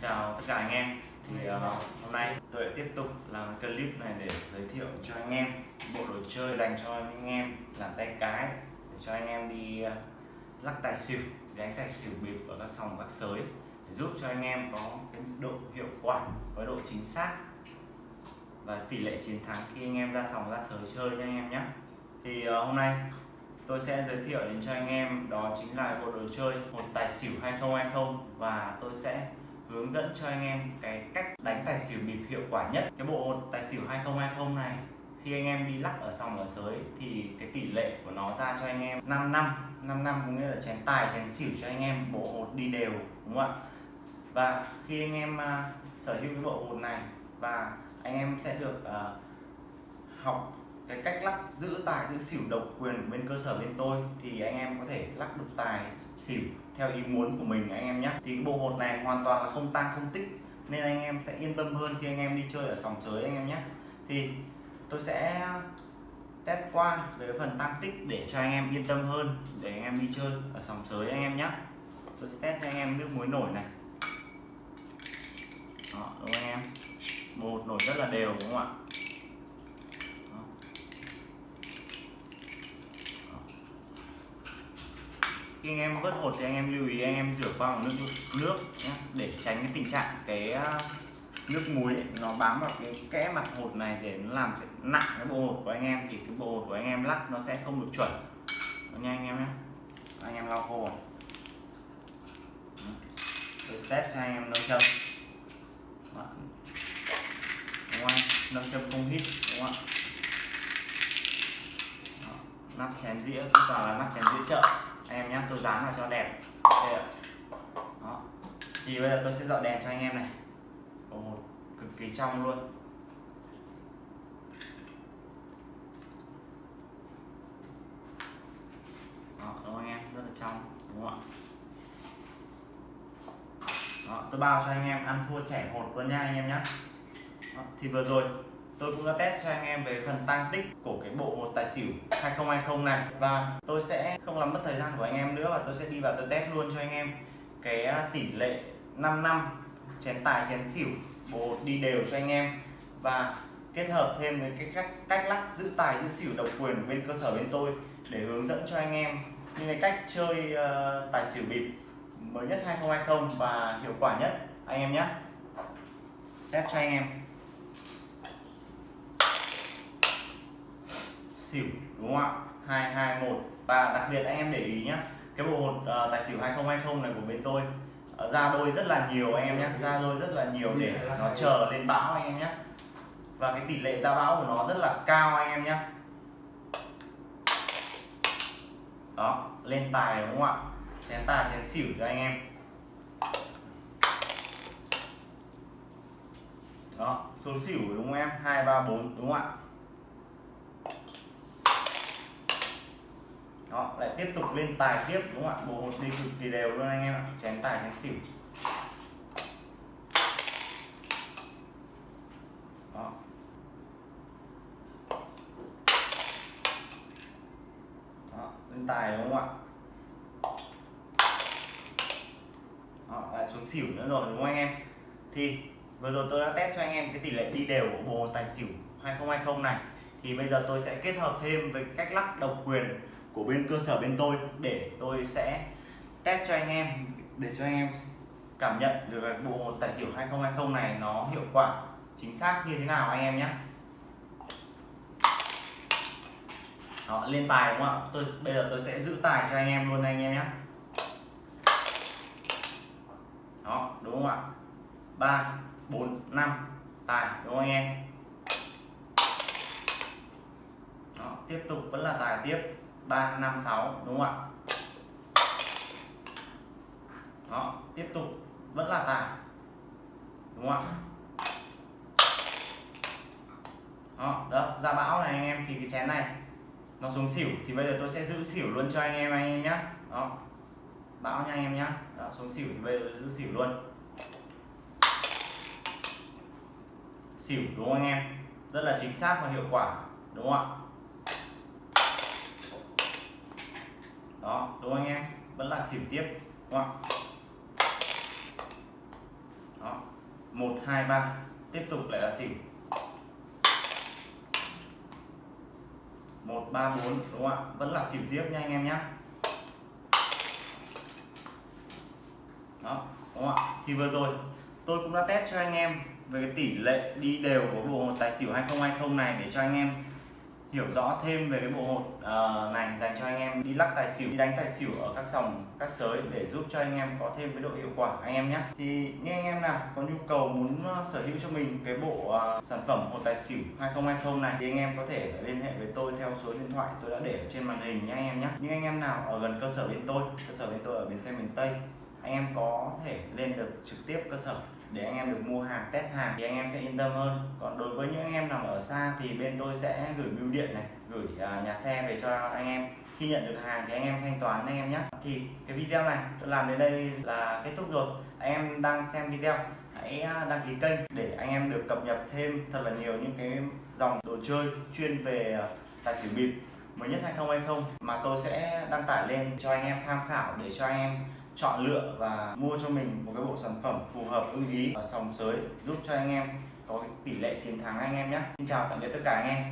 chào tất cả anh em. Thì uh, hôm nay tôi lại tiếp tục làm clip này để giới thiệu cho anh em bộ đồ chơi dành cho anh em làm tay cái để cho anh em đi uh, lắc tài xỉu đánh tài xỉu bịp ở các sòng các sới để giúp cho anh em có cái độ hiệu quả với độ chính xác và tỷ lệ chiến thắng khi anh em ra sòng ra sới chơi nha anh em nhé thì uh, hôm nay tôi sẽ giới thiệu đến cho anh em đó chính là bộ đồ chơi một tài xỉu 2020 và tôi sẽ hướng dẫn cho anh em cái cách đánh tài xỉu bịp hiệu quả nhất. Cái bộ tài xỉu 2020 này khi anh em đi lắc ở sòng ở sới thì cái tỷ lệ của nó ra cho anh em 5 năm. 5 năm có nghĩa là chén tài chén xỉu cho anh em bộ hột đi đều đúng không ạ? Và khi anh em uh, sở hữu cái bộ hột này và anh em sẽ được uh, học cái cách lắc giữ tài giữ xỉu độc quyền bên cơ sở bên tôi thì anh em có thể lắc được tài xỉu theo ý muốn của mình anh em nhé. Thì bộ hột này hoàn toàn là không tăng không tích nên anh em sẽ yên tâm hơn khi anh em đi chơi ở sòng sới anh em nhé. Thì tôi sẽ test qua về phần tăng tích để cho anh em yên tâm hơn để anh em đi chơi ở sòng sới anh em nhé. Tôi sẽ test cho anh em nước muối nổi này. Đó, đúng không anh em? Một nổi rất là đều đúng không ạ? Khi anh em vớt hột thì anh em lưu ý anh em rửa qua bằng nước nước nhé, để tránh cái tình trạng cái à, nước muối ấy, nó bám vào cái kẽ mặt hột này để nó làm nặng cái bộ hột của anh em thì cái bộ hột của anh em lắc nó sẽ không được chuẩn. Đó nha anh em nhé anh em lau khô. Tôi test cho anh em nâng châm. Đúng không nâng châm không hít đúng không ạ? Nắp chén dĩa chúng ta là nắp chén dĩa chợ anh em nhé tôi dán vào cho đẹp. Đây ạ. Đó. Thì bây giờ tôi sẽ dọn đèn cho anh em này. Có một cực kỳ trong luôn. Đó đúng không anh em? Rất là trong đúng không ạ? Đó, tôi bao cho anh em ăn thua trẻ hột luôn nha anh em nhé đó, thì vừa rồi tôi cũng đã test cho anh em về phần tăng tích của cái bộ một tài xỉu 2020 này. Và tôi sẽ không làm mất thời gian của anh em nữa và tôi sẽ đi vào tôi test luôn cho anh em cái à, tỷ lệ 5 năm chén tài chén xỉu bộ đi đều cho anh em. Và kết hợp thêm với cái cách cách lắc giữ tài giữ xỉu độc quyền bên cơ sở bên tôi để hướng dẫn cho anh em những cái cách chơi uh, tài xỉu bịp mới nhất 2020 và hiệu quả nhất. Anh em nhé test cho anh em. Xỉu đúng không ạ? 221 và đặc biệt anh em để ý nhé cái bộ hột uh, tài xỉu 2020 này của bên tôi uh, ra đôi rất là nhiều anh em nhé ra đôi rất là nhiều để nó chờ lên bão anh em nhé và cái tỷ lệ ra bão của nó rất là cao anh em nhé đó lên tài đúng không ạ? Chén tài chén xỉu cho anh em. Đó xuống xỉu đúng không em? Hai ba bốn đúng không ạ? Đó lại tiếp tục lên tài tiếp đúng không ạ? Bộ hột đi cực kỳ đều luôn anh em ạ. Chén tài chén xỉu. Đó. Đó lên tài đúng không ạ? Đó, lại xuống xỉu nữa rồi đúng không anh em? Thì vừa rồi tôi đã test cho anh em cái tỷ lệ đi đều của bộ tài xỉu 2020 này. Thì bây giờ tôi sẽ kết hợp thêm với cách lắc độc quyền của bên cơ sở bên tôi để tôi sẽ test cho anh em để cho anh em cảm nhận được cái bộ tài xỉu 2020 này nó hiệu quả chính xác như thế nào anh em nhé. Đó, lên tài đúng không ạ? Tôi bây giờ tôi sẽ giữ tài cho anh em luôn anh em nhé. Đó đúng không ạ? Ba bốn năm tài đúng không anh em? Đó, tiếp tục vẫn là tài tiếp. 3 5 6 đúng không ạ? Đó tiếp tục. Vẫn là tài đúng không ạ? Đó, đó ra bão này anh em thì cái chén này nó xuống xỉu thì bây giờ tôi sẽ giữ xỉu luôn cho anh em anh em nhé đó bão nha anh em nhé đó, xuống xỉu thì bây giờ giữ xỉu luôn. Xỉu đúng không anh em? Rất là chính xác và hiệu quả đúng không ạ? Đó, đúng không anh em? Vẫn là xỉu tiếp, đúng không đó, một, hai, ba, tiếp tục lại là xỉu. Một, ba, bốn, đúng không ạ? Vẫn là xỉu tiếp nha anh em nhé đó, đúng không ạ? Thì vừa rồi, tôi cũng đã test cho anh em về cái tỷ lệ đi đều của bộ tài xỉu 2020 này để cho anh em hiểu rõ thêm về cái bộ hột uh, này dành cho anh em đi lắc tài xỉu đi đánh tài xỉu ở các sòng các sới để giúp cho anh em có thêm cái độ hiệu quả. Anh em nhé. Thì những anh em nào có nhu cầu muốn ờ, sở hữu cho mình cái bộ uh, sản phẩm hột tài xỉu 2020 này thì anh em có thể liên hệ với tôi theo số điện thoại tôi đã để ở trên màn hình nhé anh em nhé. Những anh em nào ở gần cơ sở bên tôi cơ sở bên tôi ở bến xe miền Tây anh em có thể lên được trực tiếp cơ sở để anh em được mua hàng, test hàng thì anh em sẽ yên tâm hơn. Còn đối với những anh em nằm ở xa thì bên tôi sẽ gửi bưu điện này, gửi à, nhà xe về cho anh em. Khi nhận được hàng thì anh em thanh toán anh em nhé. Thì cái video này tôi làm đến đây là kết thúc rồi. Anh em đang xem video, hãy à, đăng ký kênh để anh em được cập nhật thêm thật là nhiều những cái dòng đồ chơi chuyên về à, tài xỉu bịp mới nhất 2020 mà tôi sẽ đăng tải lên cho anh em tham khảo để cho anh em chọn lựa và mua cho mình một cái bộ sản phẩm phù hợp ưng ý ở sòng sới, giúp cho anh em có cái tỷ lệ chiến thắng anh em nhé. Xin chào tạm biệt tất cả anh em.